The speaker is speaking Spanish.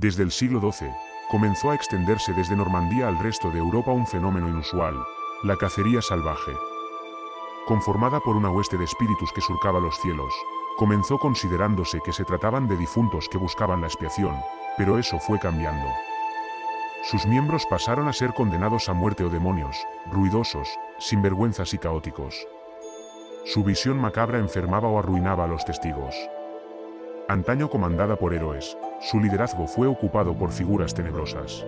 Desde el siglo XII, comenzó a extenderse desde Normandía al resto de Europa un fenómeno inusual, la cacería salvaje. Conformada por una hueste de espíritus que surcaba los cielos, comenzó considerándose que se trataban de difuntos que buscaban la expiación, pero eso fue cambiando. Sus miembros pasaron a ser condenados a muerte o demonios, ruidosos, sinvergüenzas y caóticos. Su visión macabra enfermaba o arruinaba a los testigos. Antaño comandada por héroes, su liderazgo fue ocupado por figuras tenebrosas.